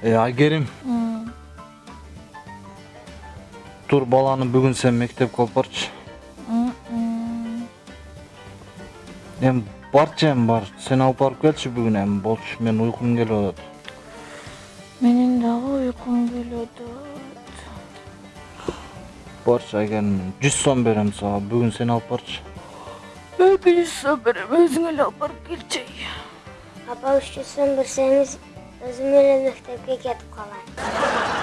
Э, Айгерим, тур баланы бүгүн сен мектепке алып барчы. Эми барчы эми бар. Сен алып барып келчи бүгүн эми болчу. Мен уйкум келип атат. Менин дагы уйкум келет. Барчы Айгерим. 100 сом берем сага. Бүгүн сен алып барчы. Эки жүз сом берем, өзүң эле алып барып келчи. Апа үч жүз сом берсеңиз эле мектепке кетип калам.